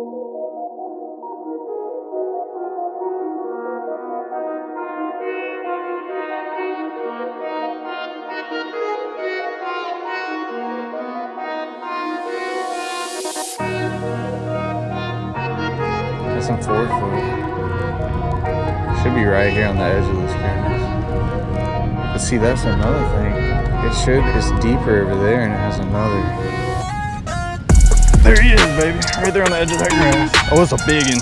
Some four foot. Should be right here on the edge of this canvas. But see, that's another thing. It should, it's deeper over there and it has another. There he is, baby. Right there on the edge of that grass. Oh, it's a big one.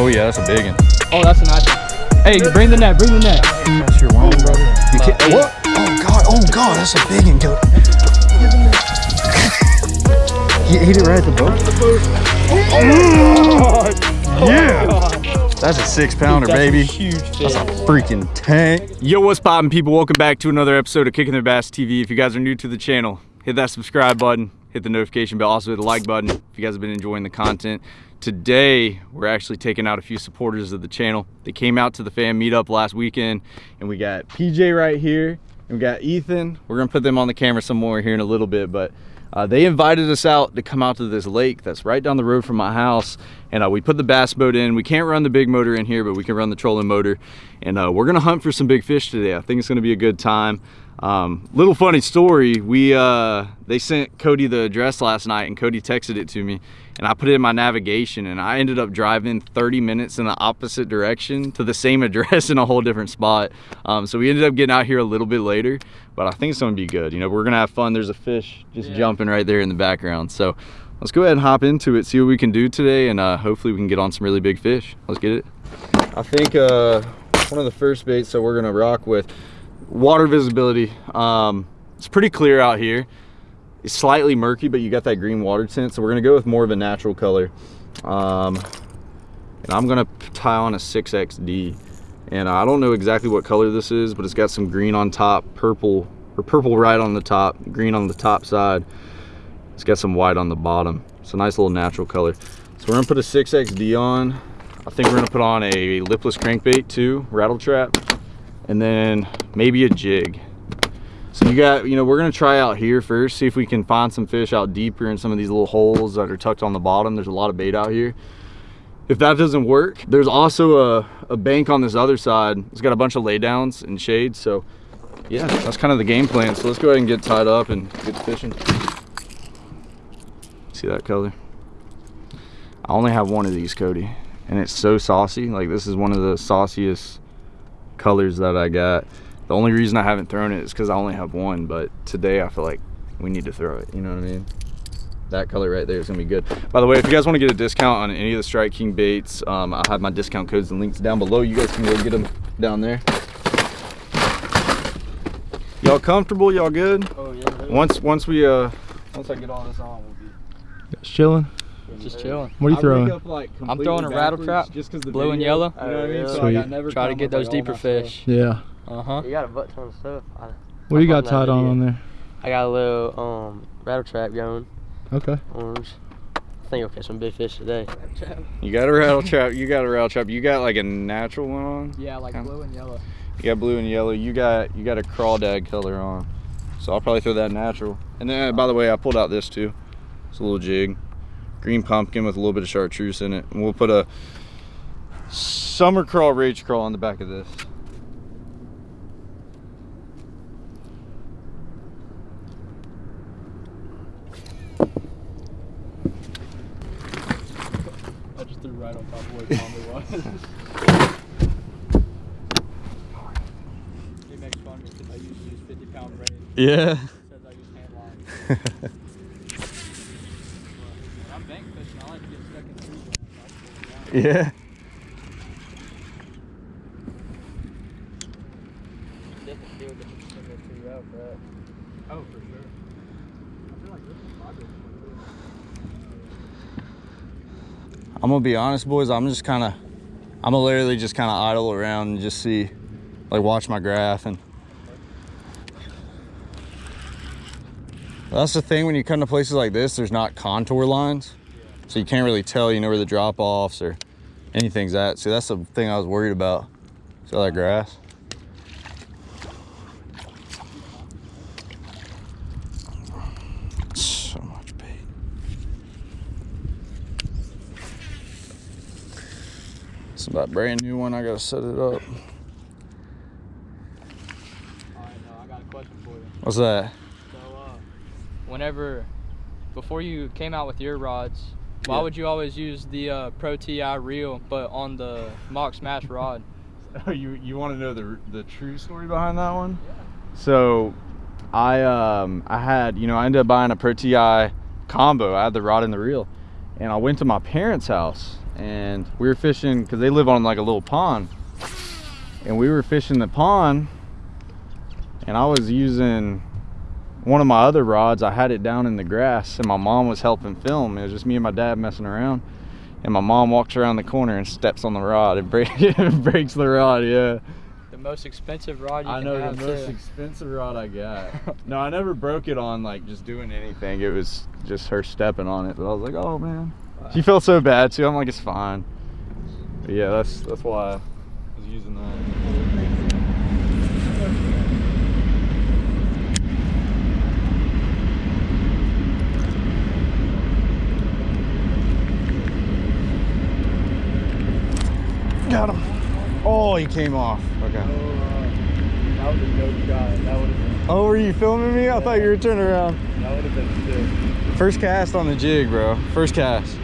Oh yeah, that's a big one. Oh, that's a nice one. Hey, bring the net, bring the net. That's your one, brother. You can't, what? Oh God, oh God, that's a big one. Go. he hit it right at the boat. Oh, yeah. That's a six pounder, baby. huge That's a freaking tank. Yo, what's poppin', people? Welcome back to another episode of Kicking the Bass TV. If you guys are new to the channel, hit that subscribe button, hit the notification bell, also hit the like button if you guys have been enjoying the content. Today, we're actually taking out a few supporters of the channel. They came out to the fan meetup last weekend, and we got PJ right here, and we got Ethan. We're gonna put them on the camera some more here in a little bit, but uh, they invited us out to come out to this lake that's right down the road from my house and uh, we put the bass boat in we can't run the big motor in here but we can run the trolling motor and uh, we're gonna hunt for some big fish today i think it's gonna be a good time um, little funny story. We uh, they sent cody the address last night and cody texted it to me and i put it in my navigation and i ended up driving 30 minutes in the opposite direction to the same address in a whole different spot. Um, so we ended up getting out here a little bit later but i think it's gonna be good. You know we're gonna have fun. There's a fish just Yeah. jumping right there in the background. So let's go ahead and hop into it see what we can do today and uh, hopefully we can get on some really big fish. Let's get it. I think uh, one of the first baits that we're gonna rock with water visibility um, it's pretty clear out here. It's slightly murky but you got that green water tint so we're gonna go with more of a natural color. Um, and i'm gonna tie on a 6xd and i don't know exactly what color this is but it's got some green on top purple or purple right on the top green on the top side. It's got some white on the bottom. It's a nice little natural color. So we're gonna put a 6xd on. I think we're gonna put on a lipless crankbait too rattle trap. And then maybe a jig. So you got you know we're gonna try out here first see if we can find some fish out deeper in some of these little holes that are tucked on the bottom. There's a lot of bait out here. If that doesn't work there's also a, a bank on this other side. It's got a bunch of laydowns and shade so yeah that's kind of the game plan. So let's go ahead and get tied up and get fishing. See that color? I only have one of these cody and it's so saucy. Like this is one of the sauciest colors that i got the only reason i haven't thrown it is because i only have one but today i feel like we need to throw it you know what i mean that color right there is gonna be good by the way if you guys want to get a discount on any of the strike king baits um, i'll have my discount codes and links down below you guys can go get them down there y'all comfortable y'all good Oh yeah. once once we uh once i get all this on we'll be Just chilling. Just chilling. What are you I throwing? up, like, I'm throwing a rattle backwards trap, just 'cause the blue and yellow. You know what I mean? So, like, I Sweet. never Try to get those deeper fish. Yeah. Uh huh. You got a butt ton of stuff. I, What do you got tied on on there? I got a little um rattle trap going, Okay. orange. I think I'll catch some big fish today. You got a rattle trap. You got a rattle trap. You got like a natural one on. Yeah, like Kinda. blue and yellow. You got blue and yellow. You got you got a crawdad color on. So I'll probably throw that natural. And then by the way, I pulled out this too. It's a little jig, green pumpkin with a little bit of chartreuse in it. And we'll put a summer crawl Rage Craw on the back of this. I just threw right on top of where Tommy was. he makes fun of me because I usually use 50 pound braid. Yeah. Says I use hand line. When I'm bank fishing, I like to get stuck in trees. so I just pull it down. Yeah. Different feel, different similar to route my business. I'm gonna be honest, boys. I'm just kind of, I'm gonna literally just kind of idle around and just see, like, watch my graph and. That's the thing when you come to places like this. There's not contour lines, so you can't really tell. You know where the drop offs or anything's at. See, that's the thing I was worried about. See all that grass? So much bait. It's about brand new one. I gotta set it up. All right, no, I got a question for you. What's that? So, uh, whenever, before you came out with your rods, why Yeah. would you always use the uh, Pro Ti reel, but on the Mock Smash rod? Oh, you you want to know the the true story behind that one? Yeah. So, I um I had you know I ended up buying a Pro Ti combo. I had the rod and the reel, and I went to my parents' house and we were fishing because they live on like a little pond, and we were fishing the pond, and I was using one of my other rods. I had it down in the grass, and my mom was helping film. It was just me and my dad messing around. And my mom walks around the corner and steps on the rod. and break, breaks the rod, yeah. The most expensive rod you I can know the most too. expensive rod I got. no, I never broke it on like just doing anything. It was just her stepping on it. But I was like, oh man. She felt so bad too. I'm like, it's fine. But yeah, that's that's why I was using that. Got him. Oh, he came off. Okay. that was a dope shot. That would have been, Oh, were you filming me? I thought you were turning around. that would have been sick. First cast on the jig, bro. First cast.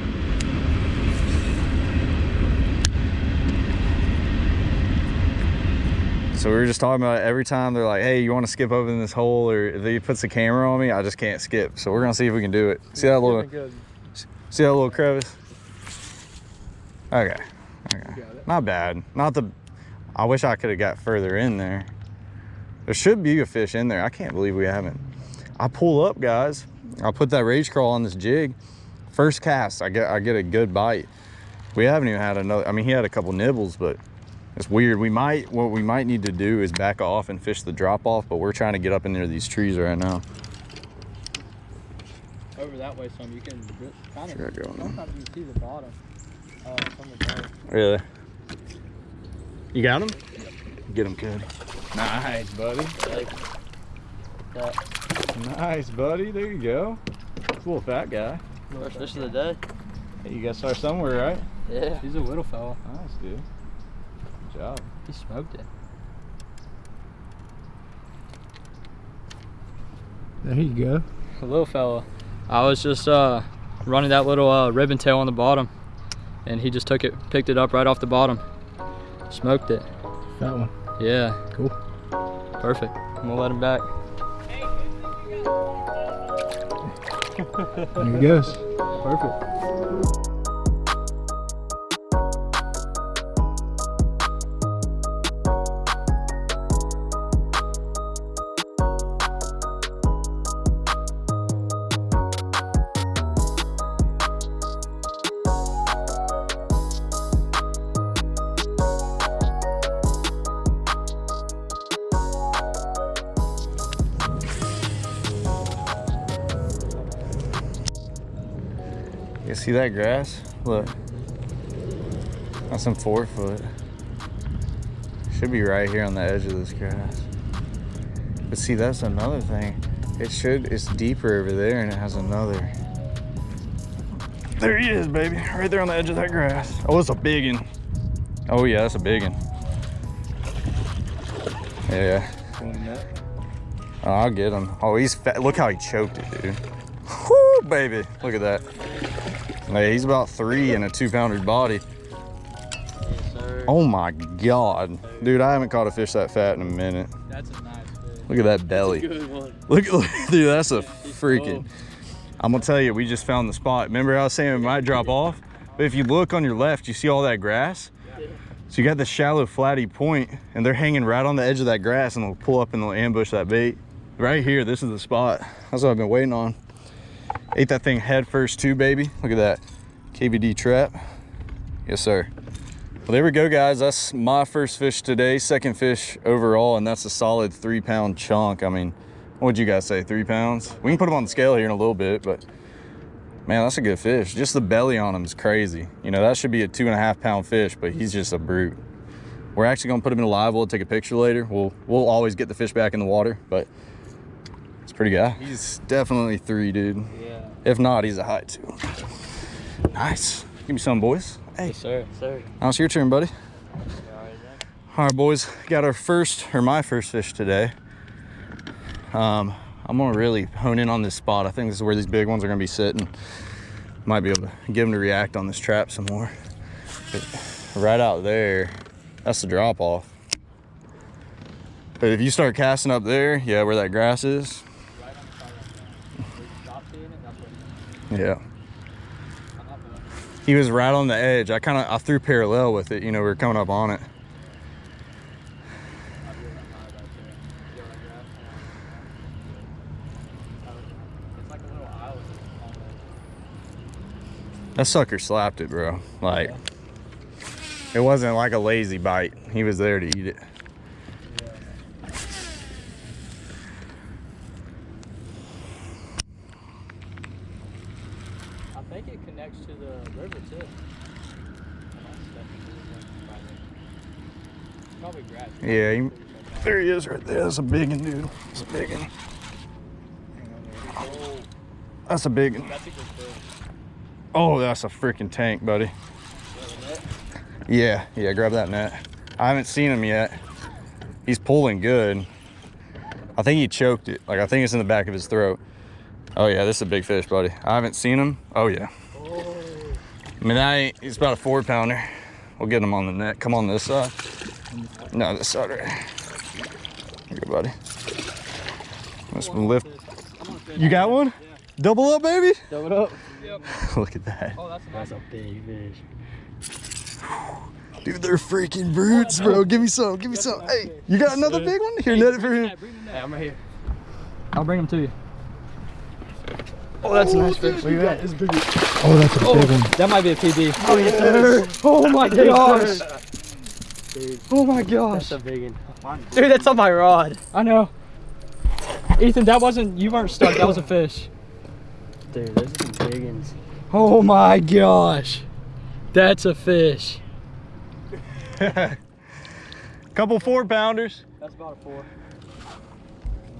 So we were just talking about it. every time they're like, hey, you want to skip over in this hole or if he puts the camera on me, I just can't skip. So we're gonna see if we can do it. See that little see that little crevice? Okay. Okay. Not bad. Not the I wish I could have got further in there. There should be a fish in there. I can't believe we haven't. I pull up, guys. I put that Rage Craw on this jig. First cast, I get I get a good bite. We haven't even had another. I mean, he had a couple nibbles, but it's weird. We might what we might need to do is back off and fish the drop off, but we're trying to get up in there these trees right now. Over that way some, you can kind of, sometimes you see the bottom. Uh, from the boat. Really? You got him? Get him good. Nice, buddy. Like, Nice, buddy. There you go. It's a little fat guy. first fish of the day. Hey, you gotta start somewhere, right? Yeah. He's a little fella. Nice, dude. Good job. He smoked it. There you go. A little fella. I was just uh, running that little uh, ribbon tail on the bottom, and he just took it, picked it up right off the bottom, smoked it. That one. Yeah. Cool. Perfect. I'm gonna let him back. There he goes. Perfect. See that grass? Look. That's some four foot. Should be right here on the edge of this grass. But see, that's another thing. It should, it's deeper over there and it has another. There he is, baby. Right there on the edge of that grass. Oh, it's a big one. Oh yeah, that's a big one. Yeah. Oh, I'll get him. Oh, he's fat. Look how he choked it, dude. Whoo, baby. Look at that. He's about three in a two pounder body. Yes. Oh my God. Dude, I haven't caught a fish that fat in a minute. That's a nice fish. Look at that belly. Good one. Look, look dude, that's a freaking. I'm gonna tell you, we just found the spot. Remember I was saying it might drop off? But if you look on your left, you see all that grass? So you got the shallow flatty point and they're hanging right on the edge of that grass and they'll pull up and they'll ambush that bait. Right here, this is the spot. That's what I've been waiting on. Ate that thing head first too, baby. Look at that. KVD trap. Yes, sir. Well, there we go, guys. That's my first fish today, second fish overall, and that's a solid three pound chunk. I mean, what'd you guys say, three pounds? We can put him on the scale here in a little bit, but man, that's a good fish. Just the belly on him is crazy. You know, that should be a two and a half pound fish, but he's just a brute. We're actually gonna put him in a live. We'll take a picture later. We'll we'll always get the fish back in the water, but it's a pretty guy. He's definitely three, dude. Yeah. If not, he's a high two. Nice. Give me some, boys. Hey, Yes, sir. Sir. now it's your turn, buddy. You already know. All right, boys, got our first, or my first fish today. Um, I'm gonna really hone in on this spot. I think this is where these big ones are gonna be sitting. Might be able to get them to react on this trap some more. But right out there, that's the drop off. But if you start casting up there, yeah, where that grass is, Right on the side like that. Where you stop seeing it, that's what yeah. I'm not doing. He was right on the edge. I kind of, I threw parallel with it. You know, we were coming up on it. That high back there. Feel that grass? It's like a little island on That sucker slapped it, bro. Like, it wasn't like a lazy bite. He was there to eat it. I think it connects to the river too. Probably grass. Yeah, he- There he is right there. That's a big one, dude. That's a big one. That's a big one. Oh, that's a freaking tank, buddy. Yeah, yeah, grab that net. I haven't seen him yet. He's pulling good. I think he choked it. Like, I think it's in the back of his throat. Oh, yeah, this is a big fish, buddy. I haven't seen him. Oh, yeah. I mean, ain't, he's about a four pounder. We'll get him on the net. Come on this side. No, this side right here. Here, you go, buddy. Let's lift. You got one? Double up, baby? Double it up. Look at that. Oh, that's a That's a big fish. Dude, they're freaking brutes, bro. Give me some. Give me some. Hey, you got another big one? Here, net it for him. Hey, I'm right here. I'll bring them to you. Oh, that's a nice fish. Look at that. It's big. Oh, that's a big oh, one. That might be a PB. Oh, yes, sir. Oh my gosh. Dude, Oh my gosh. that's a big one. Dude, that's on my rod. I know. Ethan, that wasn't, you weren't stuck. That was a fish. Dude, those are some big ones. Oh my gosh. That's a fish. Couple four pounders. That's about a four.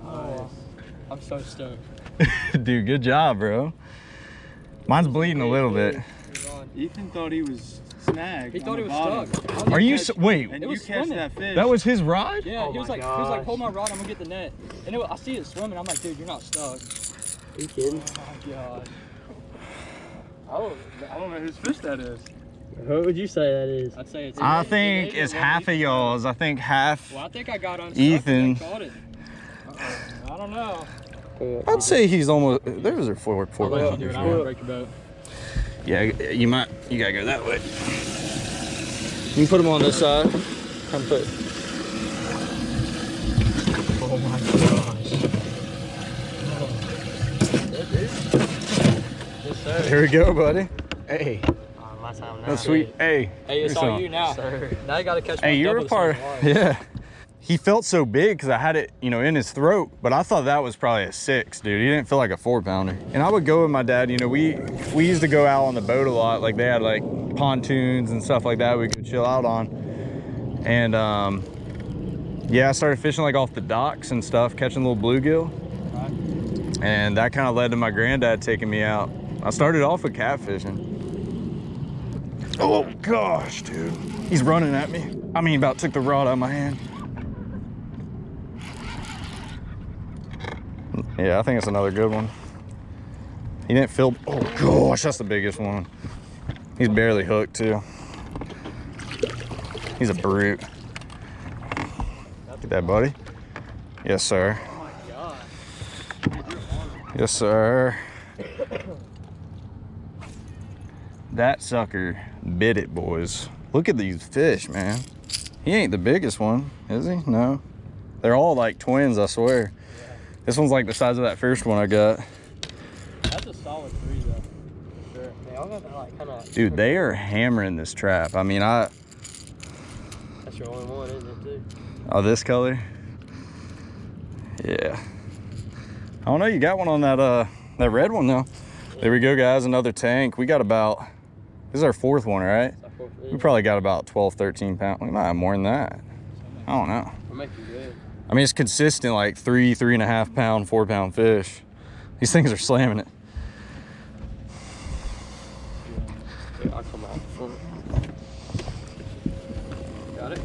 Oh, I'm so stoked. Dude, good job, bro. Mine's bleeding a little bit. Ethan thought he was snagged. He thought the he was bottom. stuck. Are you, s wait, And It you was catch swimming. that fish. that was his rod? Yeah, Oh he was my like, he was like, hold my rod, I'm gonna get the net. And it, I see it swimming. I'm like, dude, you're not stuck. Are you kidding? Oh my god. I don't, I don't know whose fish that is. What would you say that is? I'd say it's. I it's think either it's one half of Ethan- y'all's. I think half. Well, I think I got unstuck. Ethan. and I caught it. Uh-oh. I don't know. Uh, I'd say he's almost. There's a four, four I'll let you do it. I want to break your boat. Yeah, you might. You gotta go that way. You can put them on this side. Come put. Oh my gosh. Yes, sir. There we go, buddy. Hey, Oh, my time now. that's sweet. Hey, Hey, it's here's all you now. Sir. Now you gotta catch Hey, you were double a part. of ours. Yeah. He felt so big because I had it, you know, in his throat, but I thought that was probably a six, dude. He didn't feel like a four pounder. And I would go with my dad, you know, we we used to go out on the boat a lot. Like they had like pontoons and stuff like that we could chill out on. And um, yeah, I started fishing like off the docks and stuff, catching little bluegill. And that kind of led to my granddad taking me out. I started off with catfishing. Oh gosh, dude. He's running at me. I mean, about took the rod out of my hand. Yeah, I think it's another good one. He didn't feel, oh gosh, that's the biggest one. He's barely hooked too. He's a brute. Get that, buddy. Yes, sir. Yes, sir. That sucker bit it, boys. Look at these fish, man. He ain't the biggest one, is he? No. They're all like twins, I swear. This one's like the size of that first one I got. That's a solid three though. Sure. Yeah, I'm gonna like kind of. Dude, they are hammering this trap. I mean, I, That's your only one, isn't it, too? oh, this color? Yeah. I don't know, you got one on that, uh, that red one though. There we go, guys, another tank. We got about, this is our fourth one, right? It's like four We probably got about 12, 13 pounds. We might have more than that. I don't know. We're making good. I mean, it's consistent, like three, three and a half pound, four pound fish. These things are slamming it. Here, I'll come out front. Got it?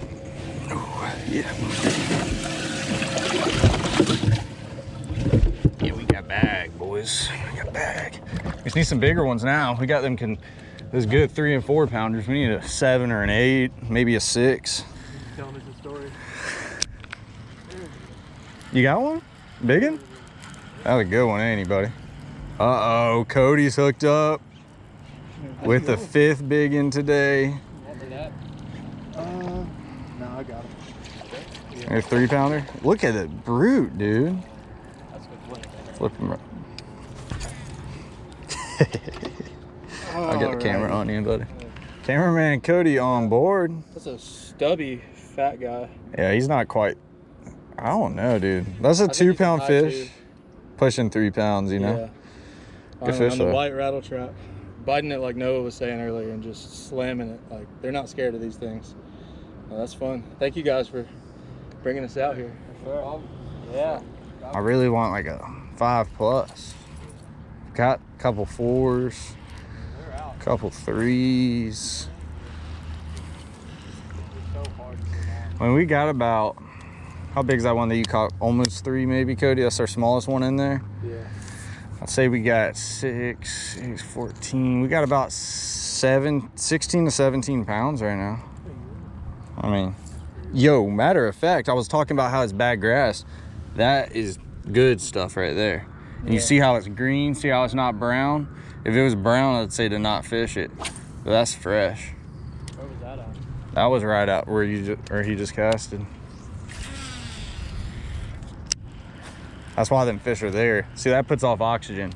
Yeah. Yeah, we got bag, boys. We got bag. We just need some bigger ones now. We got them can those good three and four pounders. We need a seven or an eight, maybe a six. Telling us a story. You got one? Big one? That's a good one, ain't he, buddy? Uh-oh, Cody's hooked up with the fifth big one today. Uh, no, I got it. A three pounder. Look at it, brute, dude. that's good flip. Him. I'll get the camera on you, buddy. Cameraman Cody on board. That's a stubby fat guy. Yeah, he's not quite. I don't know, dude. That's a I think two he's a pound high fish, two. pushing three pounds. You know. Yeah. Good on, fish, on the white rattle trap. Biting it like Noah was saying earlier and just slamming it. Like they're not scared of these things. Well, that's fun. Thank you guys for bringing us out here. Sure. Yeah. I really want like a five plus. Got a couple fours, They're couple threes. It's so hard to get on. When we got about, how big is that one that you caught? Almost three, maybe, Cody. That's our smallest one in there. Yeah. I'd say we got six, six, 14. We got about seven, 16 to 17 pounds right now. I mean, yo, matter of fact, I was talking about how it's bad grass. That is good stuff right there. And you see how it's green, see how it's not brown? If it was brown, I'd say to not fish it. But that's fresh. Where was that at? That was right out where you just, or he just casted. That's why them fish are there. See, that puts off oxygen.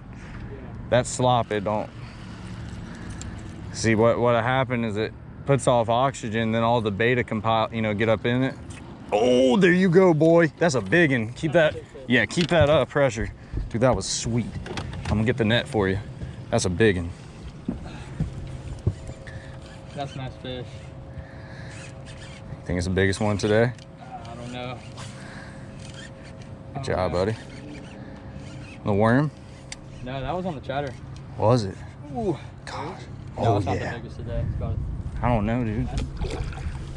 That slop, it don't. See, what what happened is it puts off oxygen, then all the beta compile, you know, get up in it. Oh, there you go, boy. That's a big one. Keep that, yeah, keep that up, pressure. Dude, that was sweet. I'm gonna get the net for you. That's a big one. That's a nice fish. Think it's the biggest one today? I don't know. Good job, buddy. The worm? No, that was on the chatter. Was it? Ooh. Gosh. No, Oh, it's not yeah. the biggest today. I don't know, dude.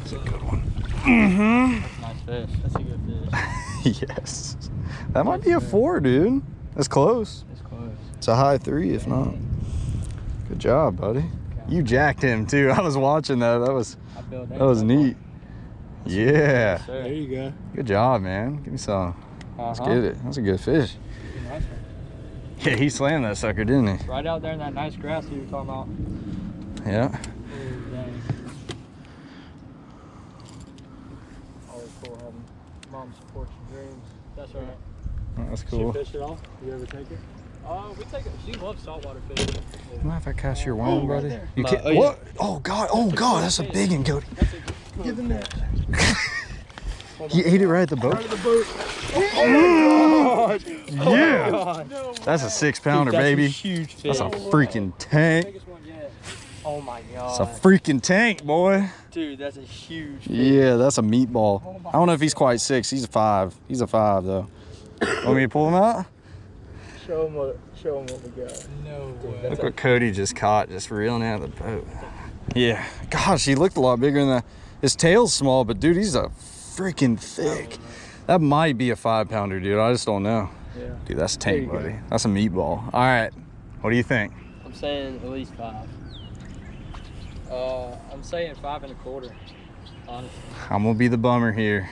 It's a good one. a nice fish. That's a good fish. yes. That might be a four, dude. That's close. It's close. It's a high three, if not. Good job, buddy. You jacked him too. I was watching that. That was I feel that was neat. Yeah. There you go. Good job, man. Give me some. Let's Uh-huh. get it. That's a good fish. Nice. Yeah, he slammed that sucker, didn't he? Right out there in that nice grass you were talking about. Yeah. Oh, dang. Always cool having mom support your dreams. That's all right. That's She cool. fish it off? You ever take it? Uh, we take it. She loves saltwater fishing. Mind if I cast your worm, right buddy? there. You can't. oh, yeah. what? Oh God! Oh God! That's a big one, Cody. Give him that. He ate it right at the boat. the boat. Oh yeah. That's a six pounder, That's a baby. huge fish. That's a freaking tank. Biggest one yet. Oh my god. It's a freaking tank, boy. Dude, that's a huge fish. Yeah, that's a meatball. Oh I don't know if he's quite six. He's a five. He's a five though. Want me to pull him out? Show him what, show 'em what we got. No That's Look what Cody just caught, just reeling out of the boat. Yeah. Gosh, he looked a lot bigger than that. His tail's small, but dude, he's a freaking thick. That might be a five pounder, dude. I just don't know. Yeah. Dude, that's tank, go. buddy. That's a meatball. All right. What do you think? I'm saying at least five. Uh, I'm saying five and a quarter. Honestly. I'm gonna be the bummer here.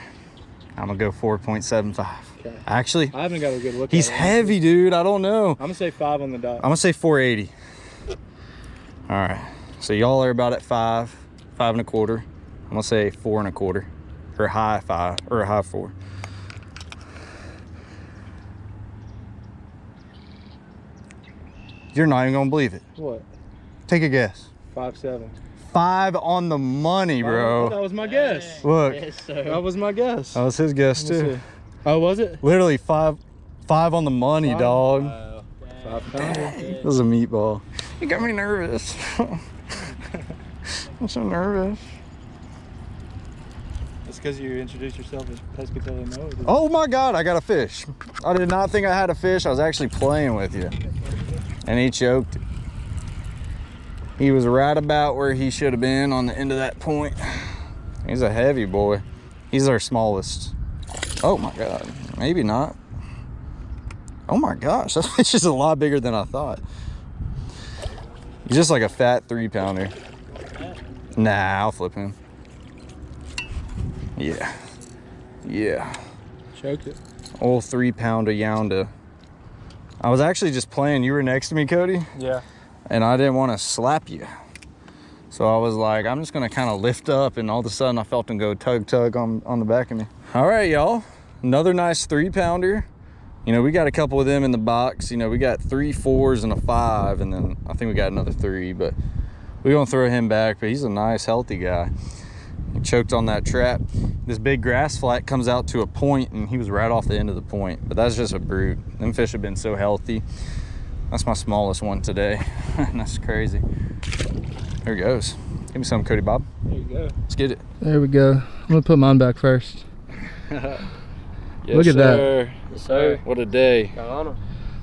I'm gonna go 4.75. Okay. Actually, I haven't got a good look he's heavy, dude. I don't know. I'm gonna say five on the dot. I'm gonna say 480. All right. So y'all are about at five, five and a quarter. I'm gonna say four and a quarter, or a high five, or a high four. You're not even gonna believe it. What? Take a guess. Five seven. Five on the money, Oh, bro. that was my guess. Look, Yes, That was my guess. that was his guess too. see. Oh, was it? Literally five, five on the money, Five? dog. Wow. Five pounder. This is a meatball. You got me nervous. I'm so nervous. Because you introduced yourself as Pescatelli Noah. Oh my God, I got a fish. I did not think I had a fish. I was actually playing with you. And he choked. He was right about where he should have been on the end of that point. He's a heavy boy. He's our smallest. Oh my God, maybe not. Oh my gosh, that fish is a lot bigger than I thought. He's just like a fat three pounder. Nah, I'll flip him. Yeah. Yeah. Choked it. Old three pounder yonder. I was actually just playing. You were next to me, Cody, Yeah. and I didn't want to slap you. So I was like, I'm just gonna kind of lift up, and all of a sudden I felt him go tug tug on, on the back of me. All right, y'all. Another nice three pounder. You know, we got a couple of them in the box. You know, we got three fours and a five, and then I think we got another three, but we're gonna throw him back. But he's a nice, healthy guy. He choked on that trap. This big grass flat comes out to a point, and he was right off the end of the point. But that's just a brute. Them fish have been so healthy. That's my smallest one today. that's crazy. There he goes. Give me some, Cody Bob. There you go. Let's get it. There we go. I'm gonna put mine back first. Look at that. Yes, sir. What a day. Got on him.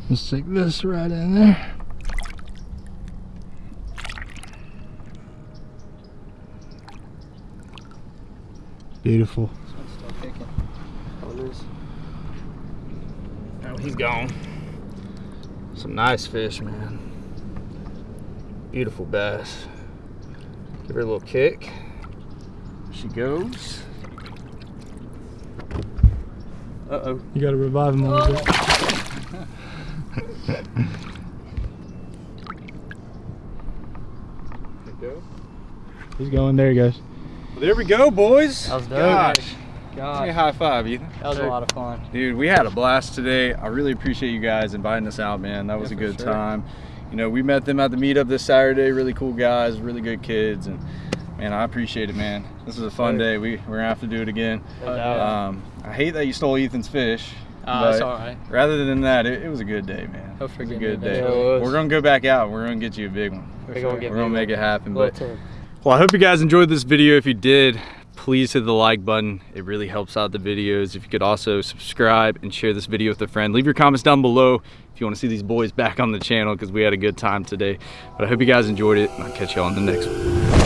Let's take this right in there. Beautiful. Oh, he's gone. Some nice fish, man. Beautiful bass. Give her a little kick. She goes. Uh-oh. You gotta revive him a little bit. He's going. There he goes. There we go, boys. That was dope. Gosh. Give me a high five, Ethan. that was a lot of fun. Dude, we had a blast today. I really appreciate you guys inviting us out, man. That was Yeah, a good sure. time. You know, we met them at the meetup this Saturday. Really cool guys, really good kids, and man, I appreciate it, man. This was a fun day. We we're gonna have to do it again. Um, I hate that you stole Ethan's fish. Ah, Uh, it's all right. Rather than that, it, it was a good day, man. He'll It was a good day. eventually. Yeah, it was. We're gonna go back out. We're gonna get you a big one. We're gonna get gonna make it happen. Little But ten. Well, I hope you guys enjoyed this video. If you did, please hit the like button. It really helps out the videos. If you could also subscribe and share this video with a friend. Leave your comments down below if you want to see these boys back on the channel because we had a good time today. But I hope you guys enjoyed it and I'll catch you all on the next one.